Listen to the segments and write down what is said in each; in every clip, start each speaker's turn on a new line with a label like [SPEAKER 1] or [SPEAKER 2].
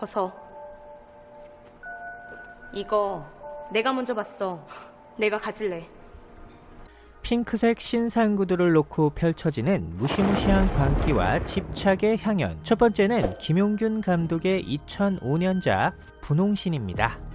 [SPEAKER 1] 벗어. 이거 내가 먼저 봤어. 내가 가질래.
[SPEAKER 2] 핑크색 신상 구두를 놓고 펼쳐지는 무시무시한 광기와 집착의 향연. 첫 번째는 김용균 감독의 2005년작 분홍신입니다.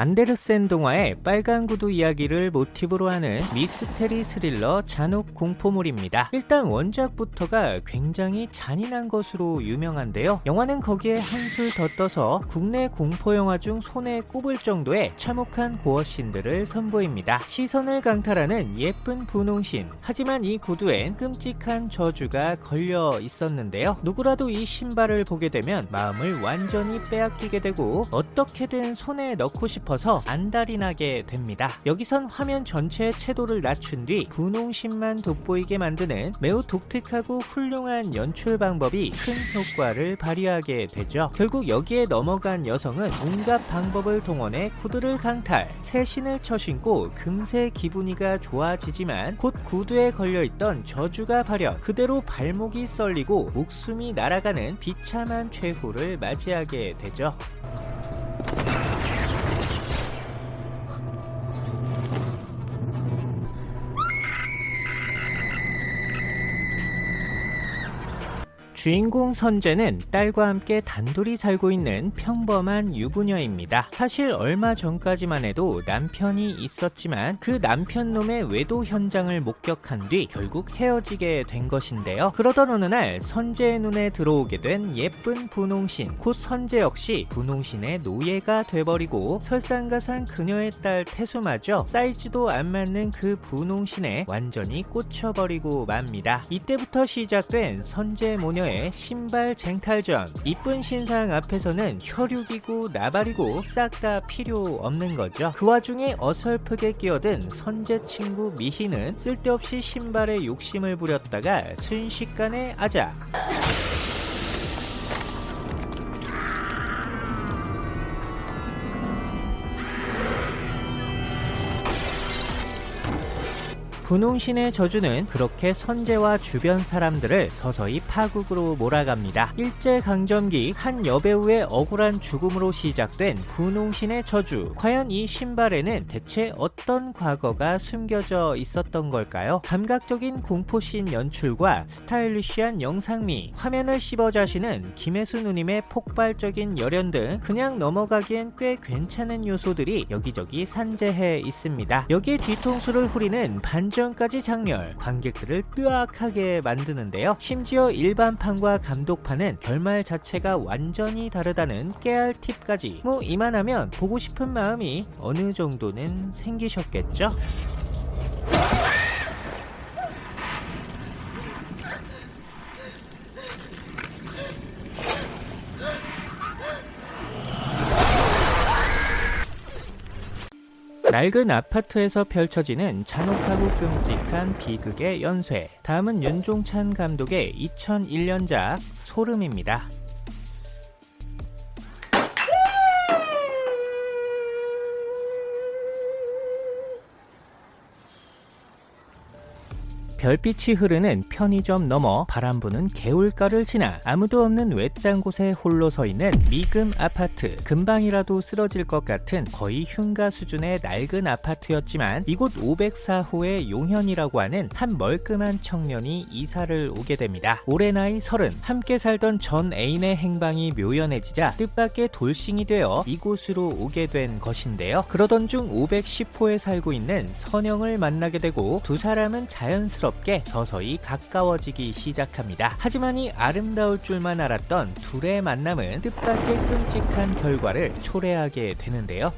[SPEAKER 2] 안데르센 동화의 빨간 구두 이야기를 모티브로 하는 미스테리 스릴러 잔혹 공포물입니다. 일단 원작부터가 굉장히 잔인한 것으로 유명한데요. 영화는 거기에 한술 더 떠서 국내 공포 영화 중 손에 꼽을 정도의 참혹한 고어신들을 선보입니다. 시선을 강탈하는 예쁜 분홍신. 하지만 이 구두엔 끔찍한 저주가 걸려 있었는데요. 누구라도 이 신발을 보게 되면 마음을 완전히 빼앗기게 되고 어떻게든 손에 넣고 싶어 서 안달이 나게 됩니다. 여기선 화면 전체의 채도를 낮춘 뒤 분홍신만 돋보이게 만드는 매우 독특하고 훌륭한 연출 방법이 큰 효과를 발휘하게 되죠. 결국 여기에 넘어간 여성은 온갖 방법을 동원해 구두를 강탈, 새 신을 쳐신고 금세 기분이가 좋아지지만 곧 구두에 걸려있던 저주가 발현, 그대로 발목이 썰리고 목숨이 날아가는 비참한 최후를 맞이하게 되죠. 주인공 선재는 딸과 함께 단둘이 살고 있는 평범한 유부녀입니다. 사실 얼마 전까지만 해도 남편이 있었지만 그 남편 놈의 외도 현장을 목격한 뒤 결국 헤어지게 된 것인데요. 그러던 어느 날 선재의 눈에 들어오게 된 예쁜 분홍신, 곧 선재 역시 분홍신의 노예가 돼버리고 설상가상 그녀의 딸 태수마저 사이즈도 안 맞는 그 분홍신에 완전히 꽂혀버리고 맙니다. 이때부터 시작된 선재 모녀의 신발 쟁탈전. 이쁜 신상 앞에서는 혈육이고 나발이고 싹 다 필요 없는 거죠. 그 와중에 어설프게 끼어든 선재 친구 미희는 쓸데없이 신발에 욕심을 부렸다가 순식간에 아작 분홍신의 저주는 그렇게 선재와 주변 사람들을 서서히 파국으로 몰아갑니다. 일제강점기 한 여배우의 억울한 죽음으로 시작된 분홍신의 저주. 과연 이 신발에는 대체 어떤 과거가 숨겨져 있었던 걸까요? 감각적인 공포씬 연출과 스타일리시한 영상미, 화면을 씹어 자시는 김혜수 누님의 폭발적인 열연 등 그냥 넘어가기엔 꽤 괜찮은 요소들이 여기저기 산재해 있습니다. 여기에 뒤통수를 후리는 반전 전까지 장렬, 관객들을 뜨악하게 만드는데요. 심지어 일반판과 감독판은 결말 자체가 완전히 다르다는 깨알 팁까지 뭐 이만하면 보고 싶은 마음이 어느 정도는 생기셨겠죠? 낡은 아파트에서 펼쳐지는 잔혹하고 끔찍한 비극의 연쇄. 다음은 윤종찬 감독의 2001년작 소름입니다. 별빛이 흐르는 편의점 넘어 바람 부는 개울가를 지나 아무도 없는 외딴 곳에 홀로 서 있는 미금 아파트 금방이라도 쓰러질 것 같은 거의 흉가 수준의 낡은 아파트였지만 이곳 504호의 용현이라고 하는 한 멀끔한 청년이 이사를 오게 됩니다. 올해 나이 30 함께 살던 전 애인의 행방이 묘연해지자 뜻밖의 돌싱이 되어 이곳으로 오게 된 것인데요. 그러던 중 510호에 살고 있는 선영을 만나게 되고 두 사람은 자연스럽게 자연스럽게 서서히 가까워지기 시작합니다. 하지만 이 아름다울 줄만 알았던 둘의 만남은 뜻밖의 끔찍한 결과를 초래하게 되는데요.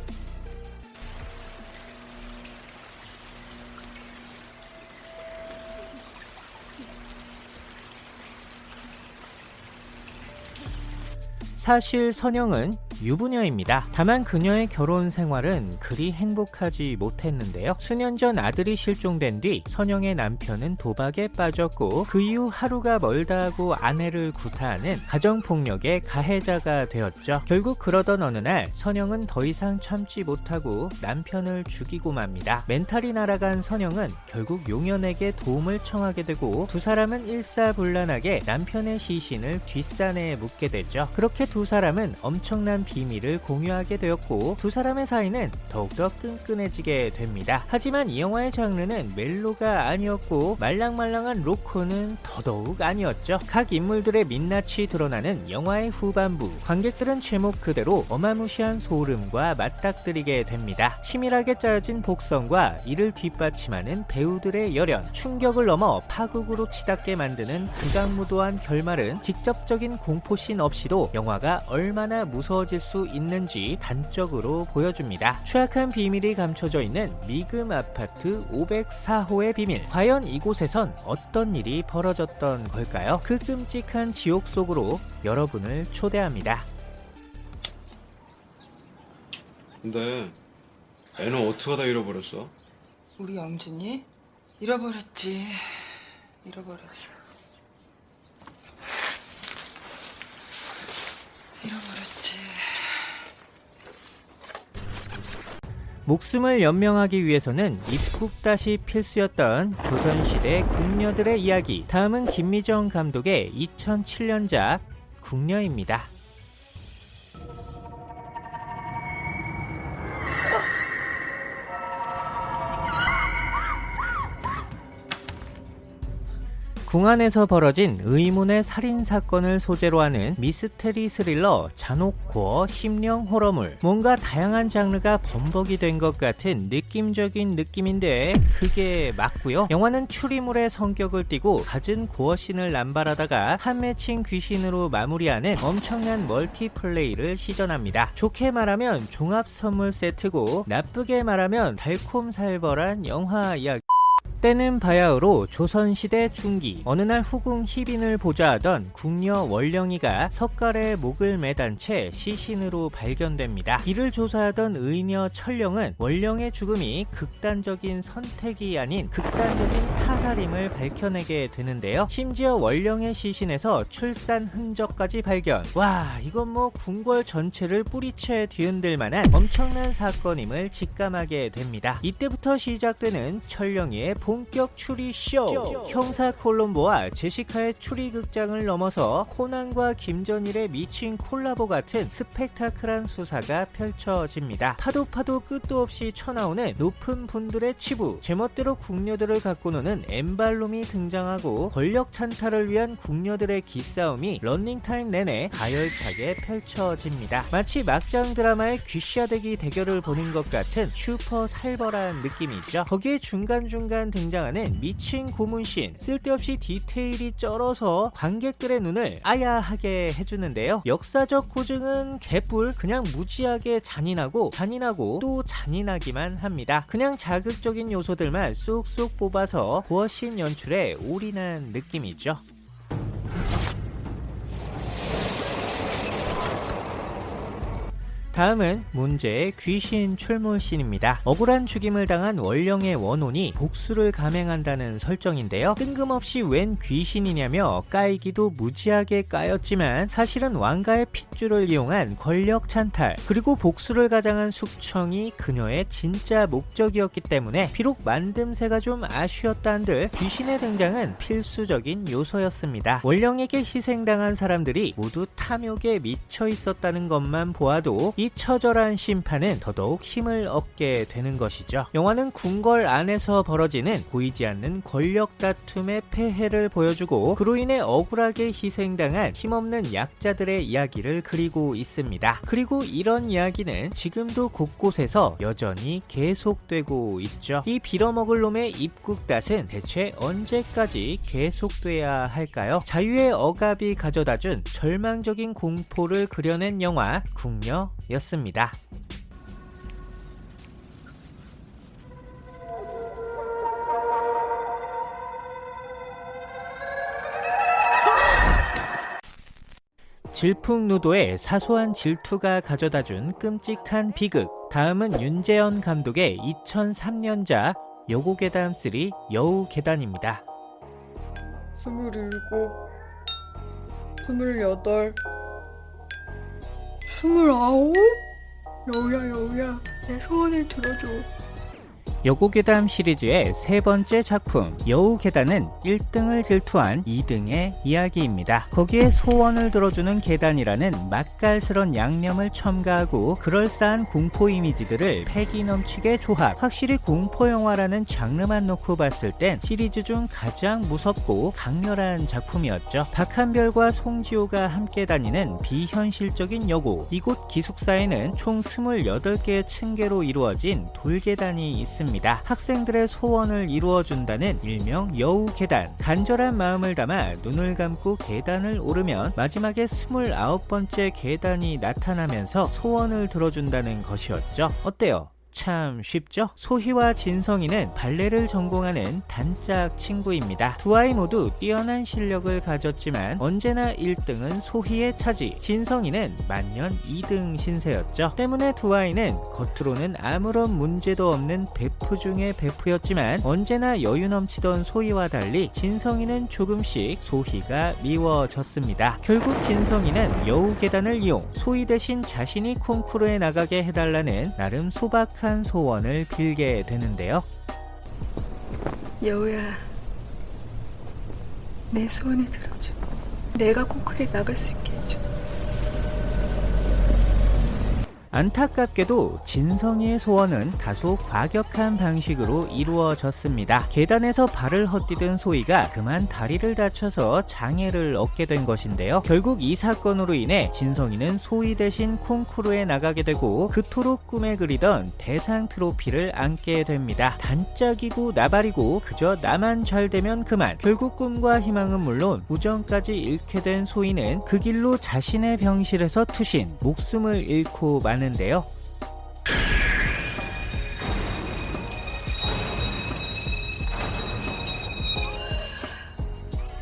[SPEAKER 2] 사실 선영은 유부녀입니다. 다만 그녀의 결혼 생활은 그리 행복하지 못했는데요. 수년 전 아들이 실종된 뒤 선영의 남편은 도박에 빠졌고 그 이후 하루가 멀다 하고 아내를 구타하는 가정폭력의 가해자가 되었죠. 결국 그러던 어느 날 선영은 더 이상 참지 못하고 남편을 죽이고 맙니다. 멘탈이 날아간 선영은 결국 용연에게 도움을 청하게 되고 두 사람은 일사불란하게 남편의 시신을 뒷산에 묻게 되죠. 그렇게 두 사람은 엄청난 비밀을 공유하게 되었고 두 사람의 사이는 더욱더 끈끈해지게 됩니다. 하지만 이 영화의 장르는 멜로가 아니었고 말랑말랑한 로코는 더더욱 아니었죠. 각 인물들의 민낯이 드러나는 영화의 후반부 관객들은 제목 그대로 어마무시한 소름과 맞닥뜨리게 됩니다. 치밀하게 짜여진 복선과 이를 뒷받침하는 배우들의 열연 충격을 넘어 파국으로 치닫게 만드는 극악무도한 결말은 직접적인 공포씬 없이도 영화가 얼마나 무서워질 수 있는지 단적으로 보여줍니다. 추악한 비밀이 감춰져 있는 미금 아파트 504호의 비밀. 과연 이곳에선 어떤 일이 벌어졌던 걸까요? 그 끔찍한 지옥 속으로 여러분을 초대합니다.
[SPEAKER 3] 근데 애는 어떻게 다 잃어버렸어?
[SPEAKER 4] 우리 영준이 잃어버렸지. 잃어버렸어. 잃어버렸지.
[SPEAKER 2] 목숨을 연명하기 위해서는 입국다시 필수였던 조선시대 궁녀들의 이야기. 다음은 김미정 감독의 2007년작 궁녀입니다. 궁안에서 벌어진 의문의 살인 사건을 소재로 하는 미스테리 스릴러 잔혹고어 심령 호러물. 뭔가 다양한 장르가 범벅이 된 것 같은 느낌적인 느낌인데 그게 맞고요. 영화는 추리물의 성격을 띠고 갖은 고어신을 남발하다가 한 맺힌 귀신으로 마무리하는 엄청난 멀티플레이를 시전합니다. 좋게 말하면 종합 선물 세트고 나쁘게 말하면 달콤살벌한 영화 이야기 때는 바야흐로 조선시대 중기 어느 날 후궁 희빈을 보좌하던 궁녀 월령이가 석갈에 목을 매단 채 시신으로 발견됩니다. 이를 조사하던 의녀 철령은 월령의 죽음이 극단적인 선택이 아닌 극단적인 타살임을 밝혀내게 되는데요. 심지어 월령의 시신에서 출산 흔적까지 발견 와 이건 뭐 궁궐 전체를 뿌리채 뒤흔들 만한 엄청난 사건임을 직감하게 됩니다. 이때부터 시작되는 철령이의 본격 추리 쇼. 형사 콜롬보와 제시카의 추리 극장을 넘어서 코난과 김전일의 미친 콜라보 같은 스펙타클한 수사가 펼쳐집니다. 파도 파도 끝도 없이 쳐나오는 높은 분들의 치부, 제멋대로 궁녀들을 갖고 노는 엠발롬이 등장하고 권력 찬탈을 위한 궁녀들의 기싸움이 런닝타임 내내 가열차게 펼쳐집니다. 마치 막장 드라마의 귀싸대기 대결을 보는 것 같은 슈퍼 살벌한 느낌이죠. 거기에 중간중간 등장하는 미친 고문신 쓸데없이 디테일이 쩔어서 관객들의 눈을 아야하게 해주는데요. 역사적 고증은 개뿔 그냥 무지하게 잔인하고 잔인하고 또 잔인하기만 합니다. 그냥 자극적인 요소들만 쏙쏙 뽑아서 고어신 연출에 올인한 느낌이죠 다음은 문제의 귀신 출몰신입니다. 억울한 죽임을 당한 원령의 원혼이 복수를 감행한다는 설정인데요. 뜬금없이 웬 귀신이냐며 까이기도 무지하게 까였지만 사실은 왕가의 핏줄을 이용한 권력 찬탈 그리고 복수를 가장한 숙청이 그녀의 진짜 목적이었기 때문에 비록 만듦새가 좀 아쉬웠다 한들 귀신의 등장은 필수적인 요소였습니다. 원령에게 희생당한 사람들이 모두 탐욕에 미쳐 있었다는 것만 보아도 이 처절한 심판은 더더욱 힘을 얻게 되는 것이죠. 영화는 궁궐 안에서 벌어지는 보이지 않는 권력 다툼의 폐해를 보여주고 그로 인해 억울하게 희생당한 힘없는 약자들의 이야기를 그리고 있습니다. 그리고 이런 이야기는 지금도 곳곳에서 여전히 계속되고 있죠. 이 빌어먹을 놈의 입국닷은 대체 언제까지 계속돼야 할까요? 자유의 억압이 가져다준 절망적인 공포를 그려낸 영화 궁녀 였습니다. 질풍노도의 사소한 질투가 가져다준 끔찍한 비극. 다음은 윤재현 감독의 2003년작 여고괴담 3 여우괴단입니다.
[SPEAKER 4] 스물일곱, 스물아홉? 여우야, 여우야, 내 소원을 들어줘.
[SPEAKER 2] 여고괴담 시리즈의 세 번째 작품 여우괴단은 1등을 질투한 2등의 이야기입니다. 거기에 소원을 들어주는 계단이라는 맛깔스런 양념을 첨가하고 그럴싸한 공포 이미지들을 패기 넘치게 조합 확실히 공포 영화라는 장르만 놓고 봤을 땐 시리즈 중 가장 무섭고 강렬한 작품이었죠. 박한별과 송지호가 함께 다니는 비현실적인 여고 이곳 기숙사에는 총 28개의 층계로 이루어진 돌계단이 있습니다. 학생들의 소원을 이루어준다는 일명 여우 계단. 간절한 마음을 담아 눈을 감고 계단을 오르면 마지막에 29번째 계단이 나타나면서 소원을 들어준다는 것이었죠. 어때요? 참 쉽죠? 소희와 진성이는 발레를 전공하는 단짝 친구입니다. 두 아이 모두 뛰어난 실력을 가졌지만 언제나 1등은 소희의 차지, 진성이는 만년 2등 신세였죠. 때문에 두 아이는 겉으로는 아무런 문제도 없는 베프 중의 베프였지만 언제나 여유 넘치던 소희와 달리 진성이는 조금씩 소희가 미워졌습니다. 결국 진성이는 여우 계단을 이용 소희 대신 자신이 콩쿠르에 나가게 해달라는 나름 소박한 소원을 빌게 되는데요.
[SPEAKER 4] 여우야, 내 소원을 들어줘. 내가 콩쿠르에 나갈 수 있게 해줘.
[SPEAKER 2] 안타깝게도 진성이의 소원은 다소 과격한 방식으로 이루어졌습니다. 계단에서 발을 헛디딘 소희가 그만 다리를 다쳐서 장애를 얻게 된 것인데요. 결국 이 사건으로 인해 진성이는 소희 대신 콩쿠르에 나가게 되고 그토록 꿈에 그리던 대상 트로피를 안게 됩니다. 단짝이고 나발이고 그저 나만 잘 되면 그만. 결국 꿈과 희망은 물론 우정까지 잃게 된 소희는 그 길로 자신의 병실에서 투신, 목숨을 잃고 마는 데요.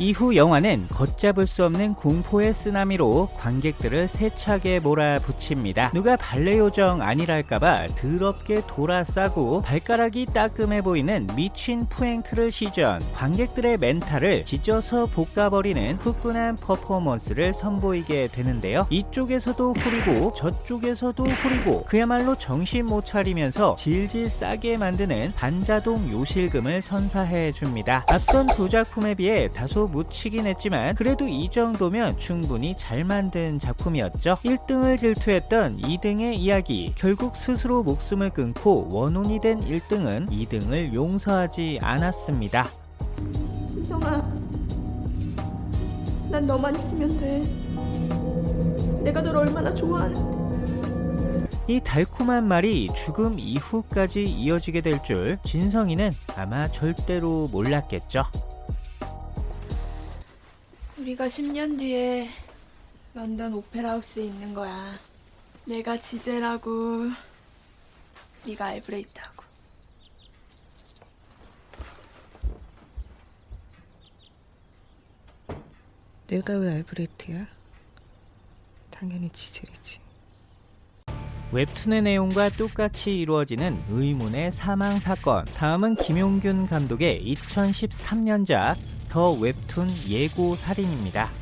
[SPEAKER 2] 이후 영화는 걷잡을 수 없는 공포의 쓰나미로 관객들을 세차게 몰아붙입니다. 누가 발레 요정 아니랄까봐 더럽게 돌아싸고 발가락이 따끔해 보이는 미친 푸행트를 시전 관객들의 멘탈을 찢어서 볶아버리는 후끈한 퍼포먼스를 선보이게 되는데요. 이쪽에서도 후리고 저쪽에서도 후리고 그야말로 정신 못 차리면서 질질 싸게 만드는 반자동 요실금을 선사해 줍니다. 앞선 두 작품에 비해 다소 묻히긴 했지만 그래도 이 정도면 충분히 잘 만든 작품이었죠. 1등을 질투했던 2등의 이야기 결국 스스로 목숨을 끊고 원혼이 된 1등은 2등을 용서하지 않았습니다.
[SPEAKER 1] 진성아, 난 너만 있으면 돼. 내가 널 얼마나 좋아하는데.
[SPEAKER 2] 이 달콤한 말이 죽음 이후까지 이어지게 될 줄 진성이는 아마 절대로 몰랐겠죠.
[SPEAKER 5] 우리가 10년 뒤에 런던 오페라 하우스에 있는 거야. 내가 지젤하고 네가 알브레이트하고.
[SPEAKER 4] 내가 왜 알브레트야? 당연히 지젤이지.
[SPEAKER 2] 웹툰의 내용과 똑같이 이루어지는 의문의 사망 사건. 다음은 김용균 감독의 2013년작 더 웹툰 예고 살인입니다.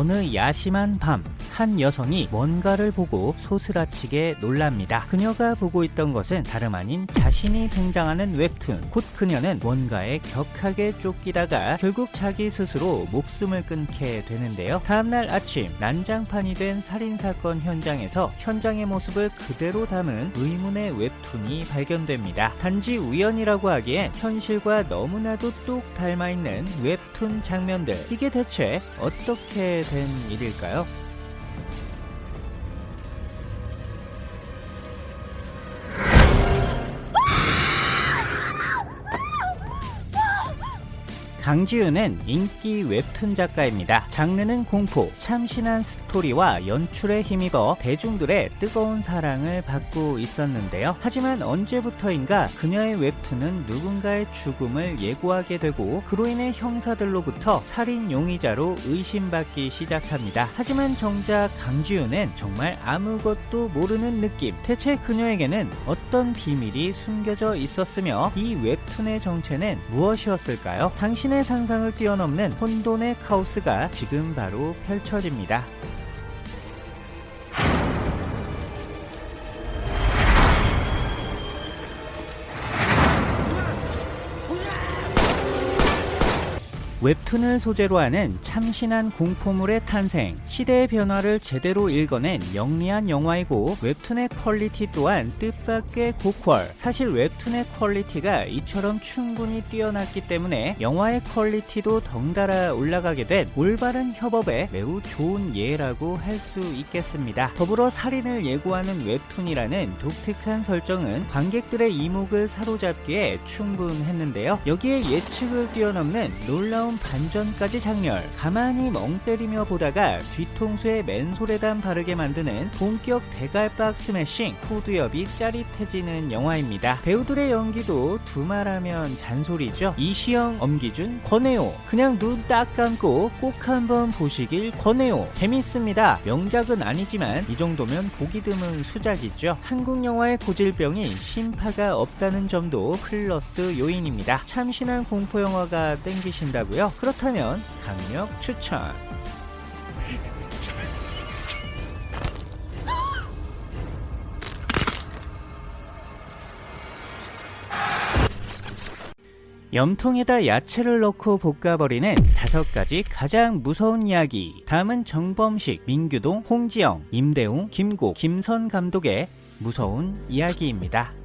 [SPEAKER 2] 어느 야심한 밤, 한 여성이 뭔가를 보고 소스라치게 놀랍니다. 그녀가 보고 있던 것은 다름 아닌 자신이 등장하는 웹툰. 곧 그녀는 뭔가에 격하게 쫓기다가 결국 자기 스스로 목숨을 끊게 되는데요. 다음날 아침, 난장판이 된 살인사건 현장에서 현장의 모습을 그대로 담은 의문의 웹툰이 발견됩니다. 단지 우연이라고 하기엔 현실과 너무나도 똑 닮아있는 웹툰 장면들. 이게 대체 어떻게 된 일일까요? 강지윤은 인기 웹툰 작가입니다. 장르는 공포, 참신한 스토리와 연출에 힘입어 대중들의 뜨거운 사랑을 받고 있었는데요. 하지만 언제부터인가 그녀의 웹툰은 누군가의 죽음을 예고하게 되고 그로 인해 형사들로부터 살인 용의자로 의심받기 시작합니다. 하지만 정작 강지윤은 정말 아무것도 모르는 느낌. 대체 그녀에게는 어떤 비밀이 숨겨져 있었으며 이 웹툰의 정체는 무엇이었을까요? 당신의 상상을 뛰어넘는 혼돈의 카오스가 지금 바로 펼쳐집니다. 웹툰을 소재로 하는 참신한 공포물의 탄생, 시대의 변화를 제대로 읽어낸 영리한 영화이고 웹툰의 퀄리티 또한 뜻밖의 고퀄. 사실 웹툰의 퀄리티가 이처럼 충분히 뛰어났기 때문에 영화의 퀄리티도 덩달아 올라가게 된 올바른 협업에 매우 좋은 예라고 할 수 있겠습니다. 더불어 살인을 예고하는 웹툰이라는 독특한 설정은 관객들의 이목을 사로잡기에 충분했는데요. 여기에 예측을 뛰어넘는 놀라운 반전까지 작렬 가만히 멍 때리며 보다가 뒤통수에 맨소래담 바르게 만드는 본격 대갈박 스매싱 후두엽이 짜릿해지는 영화입니다. 배우들의 연기도 두말하면 잔소리죠. 이시영, 엄기준, 권혜호 그냥 눈 딱 감고 꼭 한번 보시길 권혜호 재밌습니다. 명작은 아니지만 이 정도면 보기 드문 수작이죠. 한국 영화의 고질병이 심파가 없다는 점도 플러스 요인입니다. 참신한 공포 영화가 땡기신다고요? 그렇다면 강력 추천. 염통에다 야채를 넣고 볶아버리는 다섯 가지 가장 무서운 이야기. 다음은 정범식, 민규동, 홍지영, 임대웅, 김고, 김선 감독의 무서운 이야기입니다.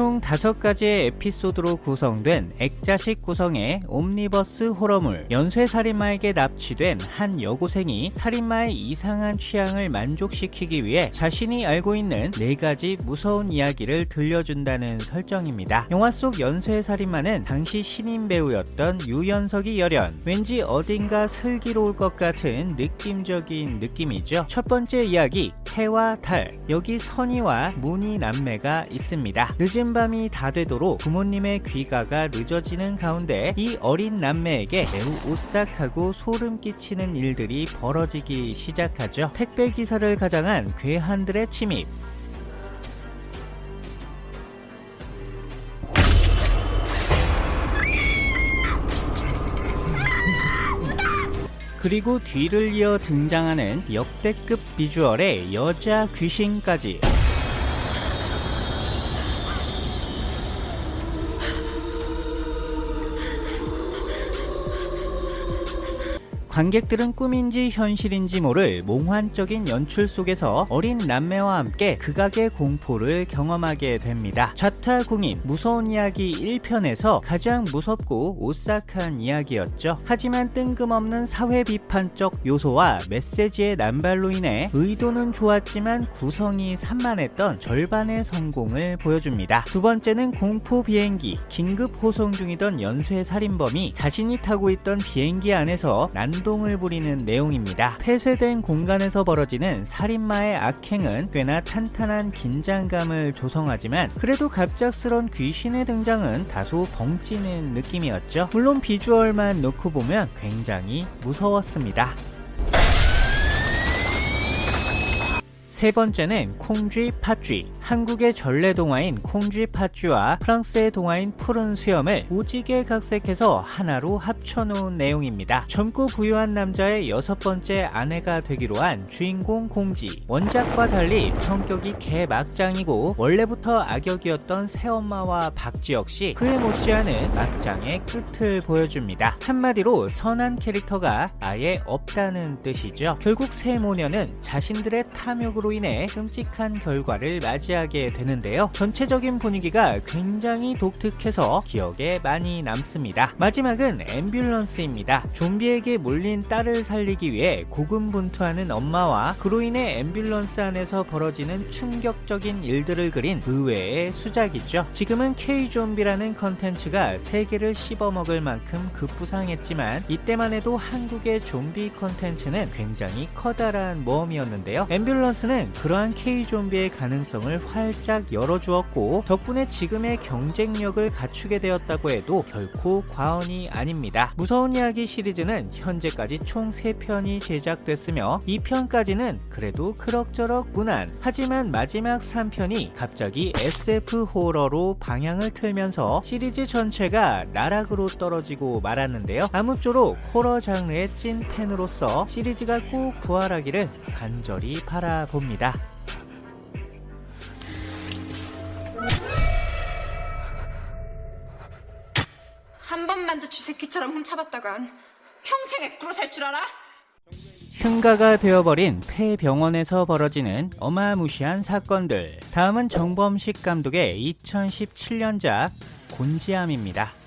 [SPEAKER 2] 총 다섯 가지의 에피소드로 구성된 액자식 구성의 옴니버스 호러물 연쇄살인마에게 납치된 한 여고생이 살인마의 이상한 취향을 만족시키기 위해 자신이 알고 있는 네 가지 무서운 이야기를 들려준다는 설정입니다. 영화 속 연쇄살인마는 당시 신인 배우였던 유연석이 열연 왠지 어딘가 슬기로울 것 같은 느낌적인 느낌이죠. 첫 번째 이야기 해와 달 여기 선이와 문희 남매가 있습니다. 늦은 밤이 다 되도록 부모님의 귀가가 늦어지는 가운데 이 어린 남매에게 매우 오싹하고 소름 끼치는 일들이 벌어지기 시작하죠. 택배 기사를 가장한 괴한들의 침입, 그리고 뒤를 이어 등장하는 역대급 비주얼의 여자 귀신까지 관객들은 꿈인지 현실인지 모를 몽환적인 연출 속에서 어린 남매와 함께 극악의 공포를 경험하게 됩니다. 좌타 공인 무서운 이야기 1편에서 가장 무섭고 오싹한 이야기였죠. 하지만 뜬금없는 사회 비판적 요소와 메시지의 남발로 인해 의도는 좋았지만 구성이 산만했던 절반의 성공을 보여줍니다. 두 번째는 공포 비행기 긴급 호송 중이던 연쇄 살인범이 자신이 타고 있던 비행기 안에서 난 난동을 부리는 내용입니다. 폐쇄된 공간에서 벌어지는 살인마의 악행은 꽤나 탄탄한 긴장감을 조성하지만 그래도 갑작스런 귀신의 등장은 다소 벙찌는 느낌이었죠. 물론 비주얼만 놓고 보면 굉장히 무서웠습니다. 세 번째는 콩쥐 팥쥐. 한국의 전래 동화인 콩쥐 팥쥐와 프랑스의 동화인 푸른 수염을 오지게 각색해서 하나로 합쳐놓은 내용입니다. 젊고 부유한 남자의 여섯 번째 아내가 되기로 한 주인공 공지 원작과 달리 성격이 개막장이고 원래부터 악역이었던 새엄마와 박지 역시 그에 못지않은 막장의 끝을 보여줍니다. 한마디로 선한 캐릭터가 아예 없다는 뜻이죠. 결국 세 모녀는 자신들의 탐욕으로 사고로 인해 끔찍한 결과를 맞이하게 되는데요. 전체적인 분위기가 굉장히 독특해서 기억에 많이 남습니다. 마지막은 앰뷸런스입니다. 좀비에게 몰린 딸을 살리기 위해 고군분투하는 엄마와 그로 인해 앰뷸런스 안에서 벌어지는 충격적인 일들을 그린 의외의 수작이죠. 지금은 K-좀비라는 컨텐츠가 세계를 씹어먹을 만큼 급부상했지만 이때만 해도 한국의 좀비 컨텐츠는 굉장히 커다란 모험이었는데요. 앰뷸런스는 그러한 K-좀비의 가능성을 활짝 열어주었고 덕분에 지금의 경쟁력을 갖추게 되었다고 해도 결코 과언이 아닙니다. 무서운 이야기 시리즈는 현재까지 총 3편이 제작됐으며 2편까지는 그래도 그럭저럭 무난 하지만 마지막 3편이 갑자기 SF 호러로 방향을 틀면서 시리즈 전체가 나락으로 떨어지고 말았는데요. 아무쪼록 호러 장르의 찐 팬으로서 시리즈가 꼭 부활하기를 간절히 바라봅니다.
[SPEAKER 6] 한 번만 더 쥐새끼처럼 훔쳐봤다간 평생 애꾸로 살 줄 알아?
[SPEAKER 2] 흉가가 되어버린 폐병원에서 벌어지는 어마무시한 사건들. 다음은 정범식 감독의 2017년작 곤지암입니다.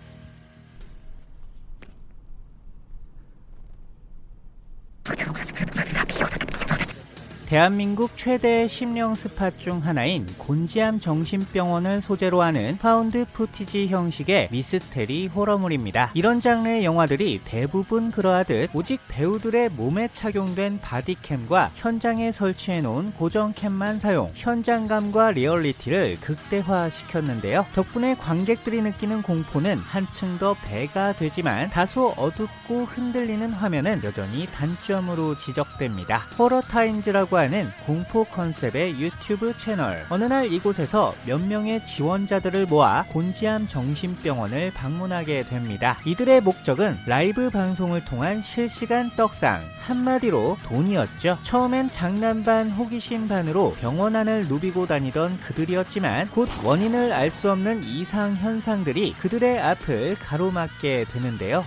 [SPEAKER 2] 대한민국 최대 심령 spot 중 하나인 곤지암 정신병원을 소재로 하는 found footage 형식의 미스테리 호러물입니다. 이런 장르의 영화들이 대부분 그러하듯 오직 배우들의 몸에 착용된 바디캠과 현장에 설치해 놓은 고정캠만 사용, 현장감과 리얼리티를 극대화시켰는데요. 덕분에 관객들이 느끼는 공포는 한층 더 배가 되지만 다소 어둡고 흔들리는 화면은 여전히 단점으로 지적됩니다. 호러 타임즈라고 하는 공포 컨셉의 유튜브 채널. 어느 날 이곳에서 몇 명의 지원자들을 모아 곤지암 정신병원을 방문하게 됩니다. 이들의 목적은 라이브 방송을 통한 실시간 떡상, 한마디로 돈이었죠. 처음엔 장난 반 호기심 반으로 병원 안을 누비고 다니던 그들이었지만 곧 원인을 알 수 없는 이상 현상들이 그들의 앞을 가로막게 되는데요.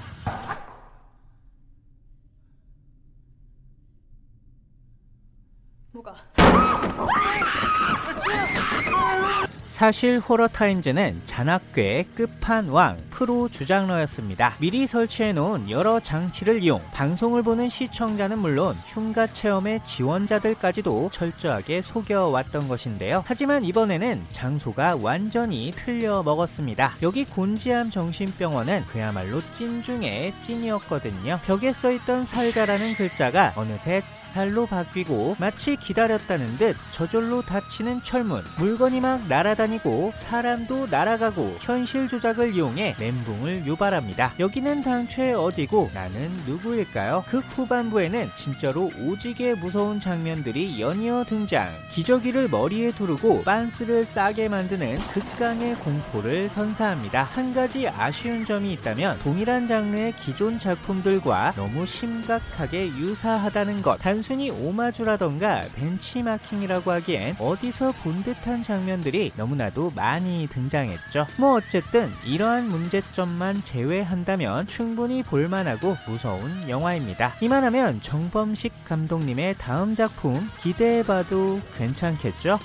[SPEAKER 2] 사실 호러타임즈는 잔악괴의 끝판왕 프로 주장러였습니다. 미리 설치해놓은 여러 장치를 이용 방송을 보는 시청자는 물론 흉가 체험의 지원자들까지도 철저하게 속여왔던 것인데요. 하지만 이번에는 장소가 완전히 틀려 먹었습니다. 여기 곤지암 정신병원은 그야말로 찐 중에 찐이었거든요. 벽에 써있던 살자라는 글자가 어느새 달로 바뀌고 마치 기다렸다는 듯 저절로 닫히는 철문. 물건이 막 날아다니고 사람도 날아가고 현실 조작을 이용해 멘붕을 유발합니다. 여기는 당최 어디고 나는 누구일까요? 극 후반부에는 진짜로 오지게 무서운 장면들이 연이어 등장. 기저귀를 머리에 두르고 빤스를 싸게 만드는 극강의 공포를 선사합니다. 한 가지 아쉬운 점이 있다면 동일한 장르의 기존 작품들과 너무 심각하게 유사하다는 것. 단순 히 오마주라던가 벤치마킹이라고 하기엔 어디서 본 듯한 장면들이 너무나도 많이 등장했죠. 뭐 어쨌든 이러한 문제점만 제외한다면 충분히 볼만하고 무서운 영화입니다. 이만하면 정범식 감독님의 다음 작품 기대해봐도 괜찮겠죠?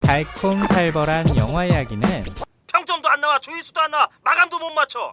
[SPEAKER 2] 달콤살벌한 영화 이야기는
[SPEAKER 7] 평점도 안 나와 조회수도 안 나와. 마감도 못 맞춰